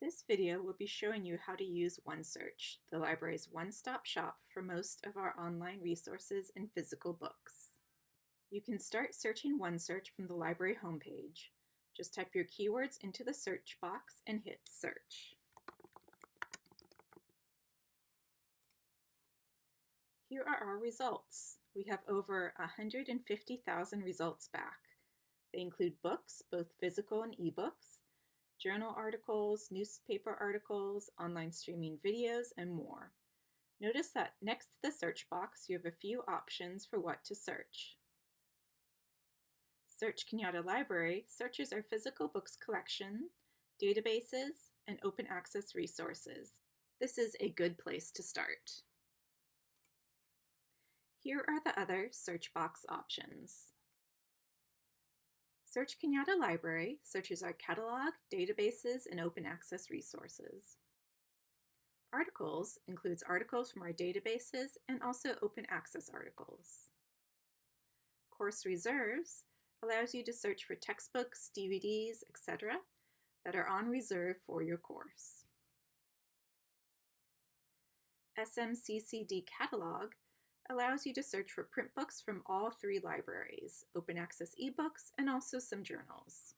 This video will be showing you how to use OneSearch, the library's one-stop shop for most of our online resources and physical books. You can start searching OneSearch from the library homepage. Just type your keywords into the search box and hit search. Here are our results. We have over 150,000 results back. They include books, both physical and ebooks, journal articles, newspaper articles, online streaming videos, and more. Notice that next to the search box, you have a few options for what to search. Search Cañada Library searches our physical books collection, databases, and open access resources. This is a good place to start. Here are the other search box options. Search Cañada Library searches our catalog, databases, and open access resources. Articles includes articles from our databases and also open access articles. Course Reserves allows you to search for textbooks, DVDs, etc. that are on reserve for your course. SMCCD Catalog allows you to search for print books from all three libraries, open access ebooks, and also some journals.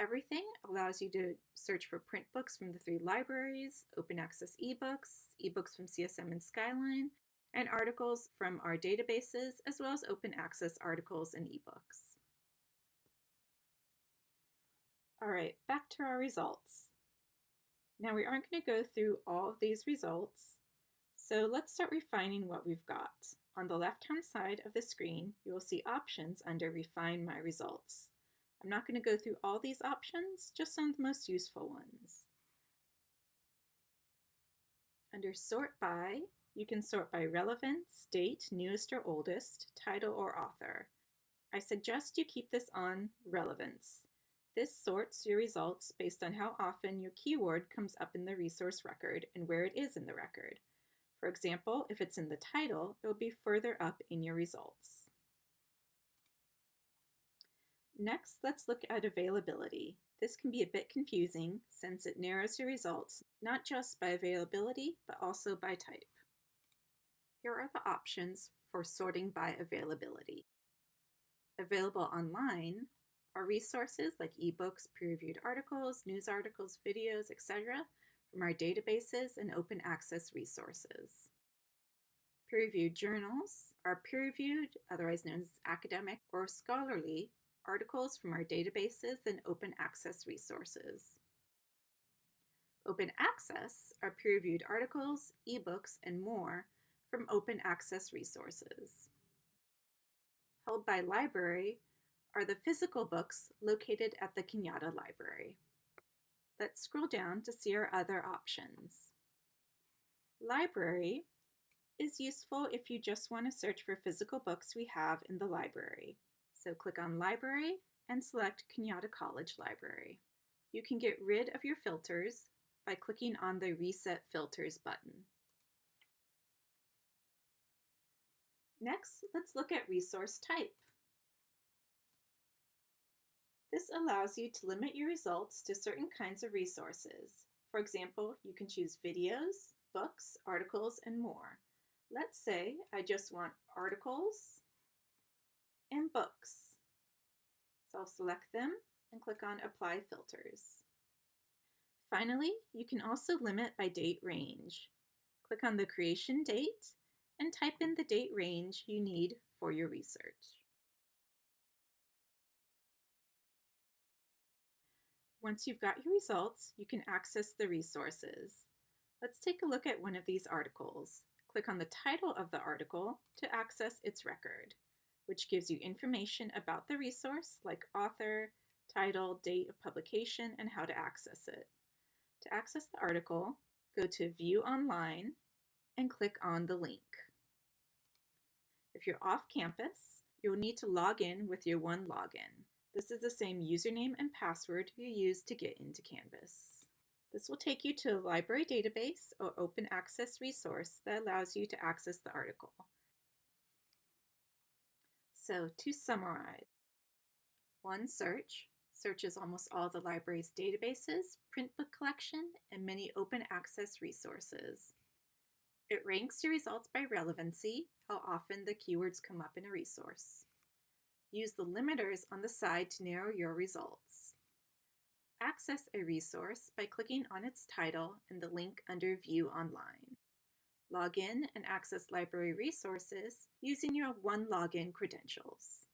Everything allows you to search for print books from the three libraries, open access ebooks, ebooks from CSM and Skyline, and articles from our databases, as well as open access articles and ebooks. All right, back to our results. Now we aren't going to go through all of these results, so let's start refining what we've got. On the left-hand side of the screen, you will see options under Refine My Results. I'm not going to go through all these options, just some of the most useful ones. Under Sort By, you can sort by relevance, date, newest or oldest, title or author. I suggest you keep this on relevance. This sorts your results based on how often your keyword comes up in the resource record and where it is in the record. For example, if it's in the title, it will be further up in your results. Next, let's look at availability. This can be a bit confusing since it narrows your results not just by availability, but also by type. Here are the options for sorting by availability. Available online are resources like ebooks, peer-reviewed articles, news articles, videos, etc from our databases and open access resources. Peer-reviewed journals are peer-reviewed, otherwise known as academic or scholarly, articles from our databases and open access resources. Open access are peer-reviewed articles, ebooks, and more from open access resources. Held by library are the physical books located at the Cañada Library. Let's scroll down to see our other options. Library is useful if you just want to search for physical books we have in the library. So click on Library and select Cañada College Library. You can get rid of your filters by clicking on the Reset Filters button. Next, let's look at resource type. This allows you to limit your results to certain kinds of resources. For example, you can choose videos, books, articles, and more. Let's say I just want articles and books. So I'll select them and click on Apply Filters. Finally, you can also limit by date range. Click on the creation date and type in the date range you need for your research. Once you've got your results, you can access the resources. Let's take a look at one of these articles. Click on the title of the article to access its record, which gives you information about the resource like author, title, date of publication, and how to access it. To access the article, go to View Online and click on the link. If you're off campus, you'll need to log in with your OneLogin. This is the same username and password you use to get into Canvas. This will take you to a library database or open access resource that allows you to access the article. So to summarize, OneSearch searches almost all the library's databases, print book collection, and many open access resources. It ranks your results by relevancy, how often the keywords come up in a resource. Use the limiters on the side to narrow your results. Access a resource by clicking on its title and the link under View Online. Log in and access library resources using your OneLogin credentials.